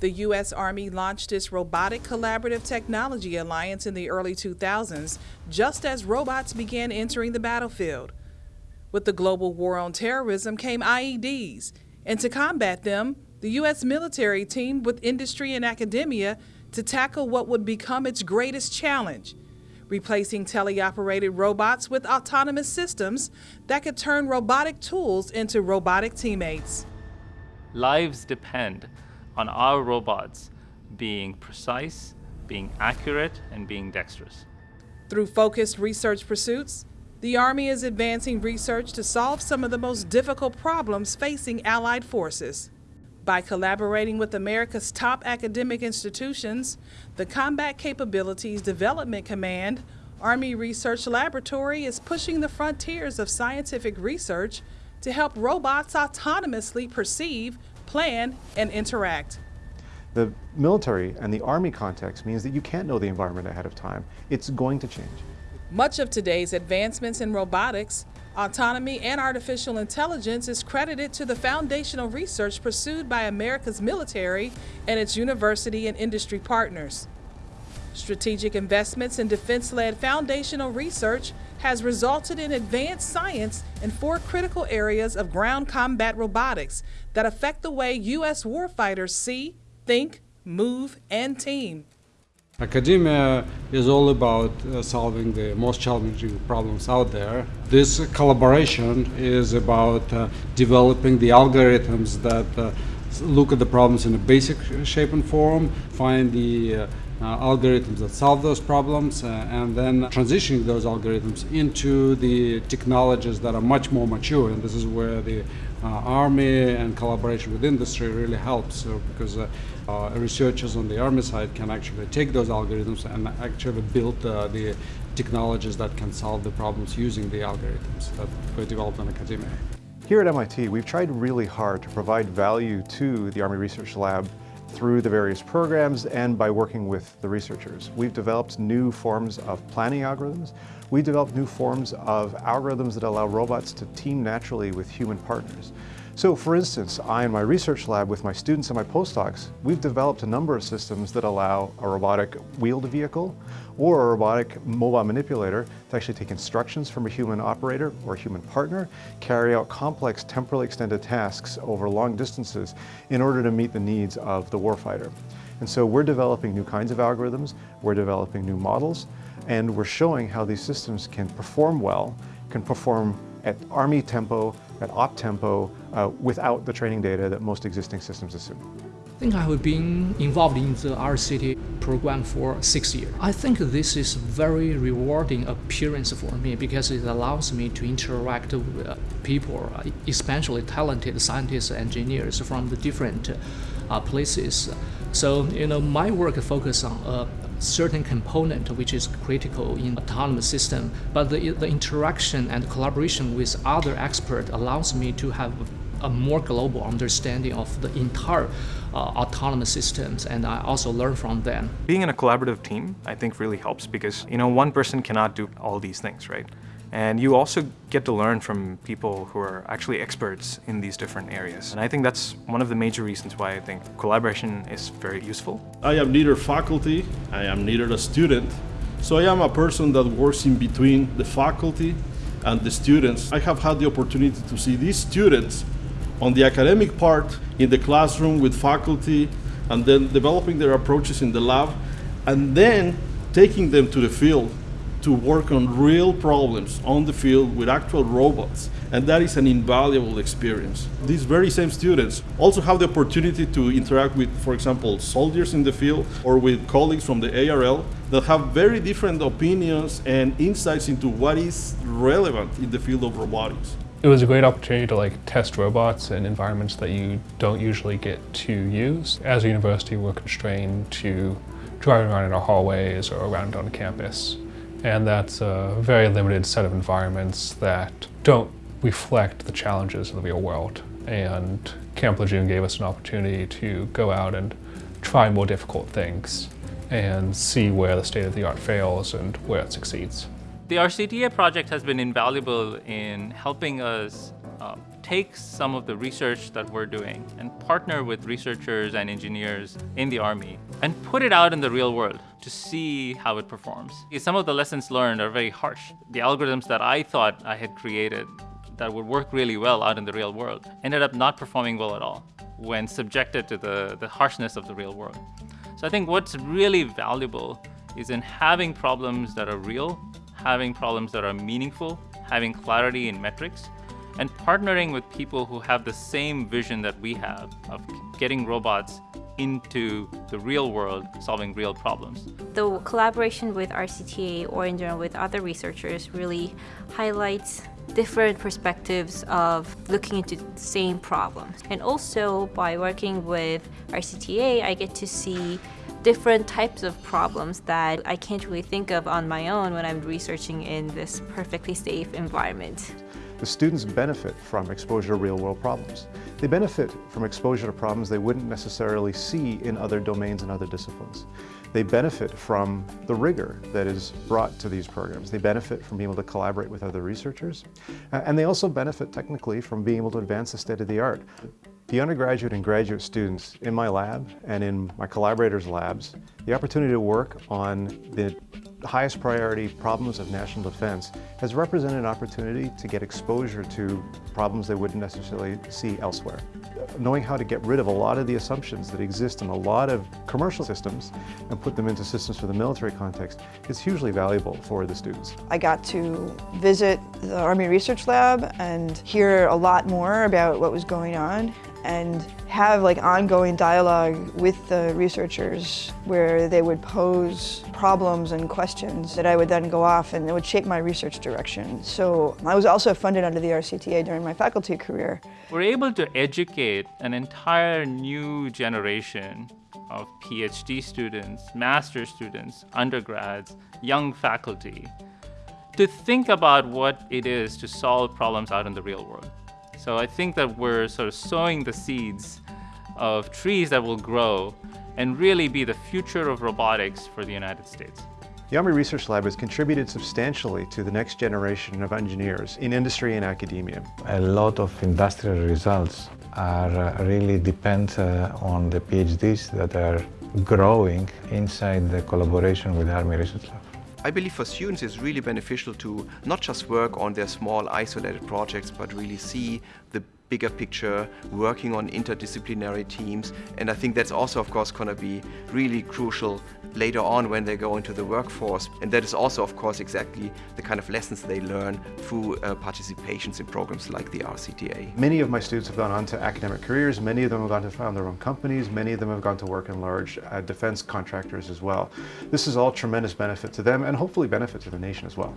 The U.S. Army launched its Robotic Collaborative Technology Alliance in the early 2000s, just as robots began entering the battlefield. With the global war on terrorism came IEDs, and to combat them, the U.S. military teamed with industry and academia to tackle what would become its greatest challenge replacing teleoperated robots with autonomous systems that could turn robotic tools into robotic teammates. Lives depend on our robots being precise, being accurate, and being dexterous. Through focused research pursuits, the Army is advancing research to solve some of the most difficult problems facing Allied forces. By collaborating with America's top academic institutions, the Combat Capabilities Development Command Army Research Laboratory is pushing the frontiers of scientific research to help robots autonomously perceive, plan, and interact. The military and the Army context means that you can't know the environment ahead of time. It's going to change. Much of today's advancements in robotics Autonomy and artificial intelligence is credited to the foundational research pursued by America's military and its university and industry partners. Strategic investments in defense-led foundational research has resulted in advanced science in four critical areas of ground combat robotics that affect the way U.S. warfighters see, think, move, and team. Academia is all about uh, solving the most challenging problems out there. This collaboration is about uh, developing the algorithms that uh, look at the problems in a basic shape and form, find the uh, algorithms that solve those problems, uh, and then transitioning those algorithms into the technologies that are much more mature. And this is where the Army and collaboration with industry really helps, because uh, researchers on the Army side can actually take those algorithms and actually build uh, the technologies that can solve the problems using the algorithms that were developed in academia. Here at MIT, we've tried really hard to provide value to the Army Research Lab through the various programs and by working with the researchers. We've developed new forms of planning algorithms. We developed new forms of algorithms that allow robots to team naturally with human partners. So for instance, I in my research lab with my students and my postdocs, we've developed a number of systems that allow a robotic wheeled vehicle or a robotic mobile manipulator to actually take instructions from a human operator or a human partner, carry out complex temporally extended tasks over long distances in order to meet the needs of the warfighter. And so we're developing new kinds of algorithms, we're developing new models, and we're showing how these systems can perform well, can perform at Army tempo, at op tempo, uh, without the training data that most existing systems assume. I think I have been involved in the RCT program for six years. I think this is very rewarding appearance for me because it allows me to interact with people, especially talented scientists, and engineers from the different uh, places. So, you know, my work focuses on uh, certain component which is critical in autonomous system, but the, the interaction and collaboration with other experts allows me to have a more global understanding of the entire uh, autonomous systems and I also learn from them. Being in a collaborative team I think really helps because you know one person cannot do all these things, right? And you also get to learn from people who are actually experts in these different areas. And I think that's one of the major reasons why I think collaboration is very useful. I am neither faculty, I am neither a student. So I am a person that works in between the faculty and the students. I have had the opportunity to see these students on the academic part in the classroom with faculty and then developing their approaches in the lab and then taking them to the field to work on real problems on the field with actual robots. And that is an invaluable experience. These very same students also have the opportunity to interact with, for example, soldiers in the field or with colleagues from the ARL that have very different opinions and insights into what is relevant in the field of robotics. It was a great opportunity to like test robots in environments that you don't usually get to use. As a university, we're constrained to driving around in our hallways or around on campus. And that's a very limited set of environments that don't reflect the challenges of the real world. And Camp Lejeune gave us an opportunity to go out and try more difficult things and see where the state of the art fails and where it succeeds. The RCTA project has been invaluable in helping us uh, take some of the research that we're doing and partner with researchers and engineers in the Army and put it out in the real world to see how it performs. Some of the lessons learned are very harsh. The algorithms that I thought I had created that would work really well out in the real world ended up not performing well at all when subjected to the, the harshness of the real world. So I think what's really valuable is in having problems that are real, having problems that are meaningful, having clarity in metrics, and partnering with people who have the same vision that we have of getting robots into the real world, solving real problems. The collaboration with RCTA or in general with other researchers really highlights different perspectives of looking into the same problems. And also by working with RCTA, I get to see different types of problems that I can't really think of on my own when I'm researching in this perfectly safe environment. The students benefit from exposure to real-world problems. They benefit from exposure to problems they wouldn't necessarily see in other domains and other disciplines. They benefit from the rigor that is brought to these programs. They benefit from being able to collaborate with other researchers. And they also benefit technically from being able to advance the state of the art. The undergraduate and graduate students in my lab and in my collaborators' labs, the opportunity to work on the highest priority problems of national defense has represented an opportunity to get exposure to problems they wouldn't necessarily see elsewhere. Knowing how to get rid of a lot of the assumptions that exist in a lot of commercial systems and put them into systems for the military context is hugely valuable for the students. I got to visit the Army Research Lab and hear a lot more about what was going on and have like ongoing dialogue with the researchers where they would pose problems and questions that I would then go off and it would shape my research direction. So I was also funded under the RCTA during my faculty career. We're able to educate an entire new generation of PhD students, master students, undergrads, young faculty to think about what it is to solve problems out in the real world. So I think that we're sort of sowing the seeds of trees that will grow and really be the future of robotics for the United States. The Army Research Lab has contributed substantially to the next generation of engineers in industry and academia. A lot of industrial results are uh, really depend uh, on the PhDs that are growing inside the collaboration with the Army Research Lab. I believe for students it's really beneficial to not just work on their small isolated projects, but really see the bigger picture, working on interdisciplinary teams. And I think that's also, of course, going to be really crucial later on when they go into the workforce. And that is also, of course, exactly the kind of lessons they learn through uh, participations in programs like the RCTA. Many of my students have gone on to academic careers. Many of them have gone to found their own companies. Many of them have gone to work in large uh, defense contractors as well. This is all tremendous benefit to them and hopefully benefit to the nation as well.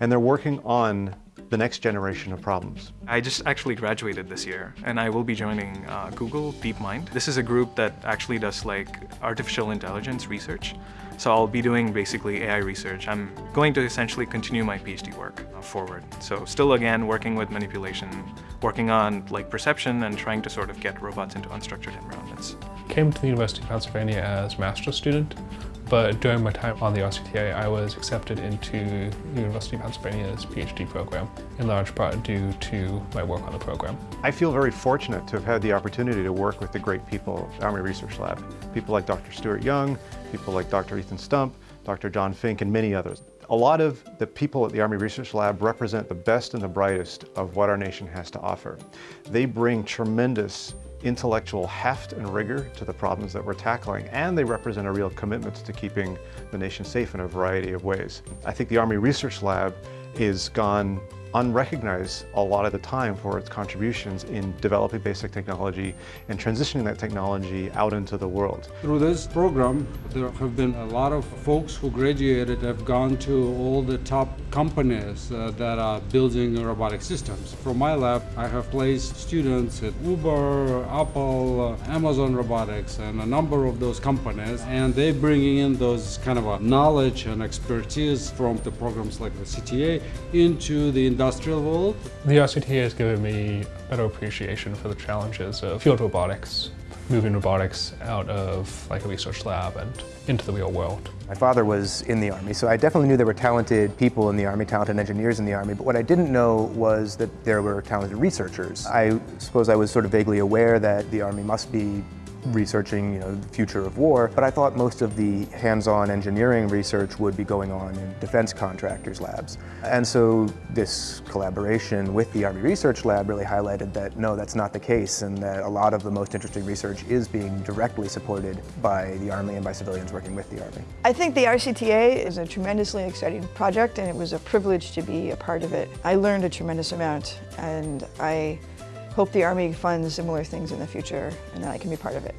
And they're working on the next generation of problems. I just actually graduated this year and I will be joining uh, Google DeepMind. This is a group that actually does like artificial intelligence research. So I'll be doing basically AI research. I'm going to essentially continue my PhD work uh, forward. So still again working with manipulation, working on like perception and trying to sort of get robots into unstructured environments. Came to the University of Pennsylvania as master's student but during my time on the RCTA, I was accepted into the University of Pennsylvania's PhD program, in large part due to my work on the program. I feel very fortunate to have had the opportunity to work with the great people at Army Research Lab. People like Dr. Stuart Young, people like Dr. Ethan Stump, Dr. John Fink, and many others. A lot of the people at the Army Research Lab represent the best and the brightest of what our nation has to offer. They bring tremendous intellectual heft and rigor to the problems that we're tackling, and they represent a real commitment to keeping the nation safe in a variety of ways. I think the Army Research Lab is gone unrecognized a lot of the time for its contributions in developing basic technology and transitioning that technology out into the world. Through this program, there have been a lot of folks who graduated have gone to all the top companies uh, that are building robotic systems. From my lab, I have placed students at Uber, Apple, uh, Amazon Robotics, and a number of those companies, and they're bringing in those kind of knowledge and expertise from the programs like the CTA into the industrial world. The RCTA has given me a better appreciation for the challenges of field robotics, moving robotics out of like a research lab and into the real world. My father was in the Army, so I definitely knew there were talented people in the Army, talented engineers in the Army, but what I didn't know was that there were talented researchers. I suppose I was sort of vaguely aware that the Army must be researching you know, the future of war, but I thought most of the hands-on engineering research would be going on in defense contractors' labs. And so this collaboration with the Army Research Lab really highlighted that no, that's not the case, and that a lot of the most interesting research is being directly supported by the Army and by civilians working with the Army. I think the RCTA is a tremendously exciting project, and it was a privilege to be a part of it. I learned a tremendous amount, and I hope the Army funds similar things in the future and that I can be part of it.